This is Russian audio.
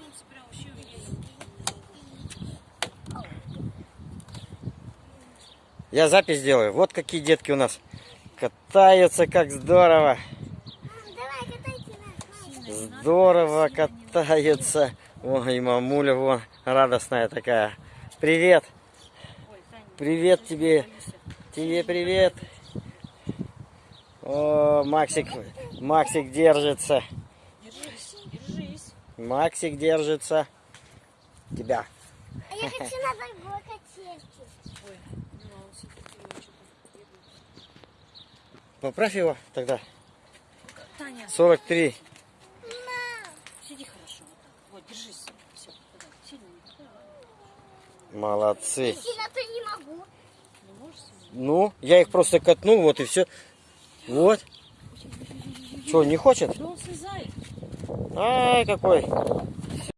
солнце прям вообще. Я запись делаю. Вот какие детки у нас катаются, как здорово. Давай, катайте нас. Здорово катаются. Ой, мамуля вон радостная такая. Привет. Привет тебе. Тебе привет. О, Максик, Максик держится. Максик держится. Тебя. А я хочу на другой качельке. Ой, ну а. Поправь его тогда. Таня, 43. сиди хорошо вот держись. Все, сильно. Молодцы. Не могу. Сильно? Ну, я их просто катнул, вот и все. Вот. Что, не хочет? Да он слезает. Ай, какой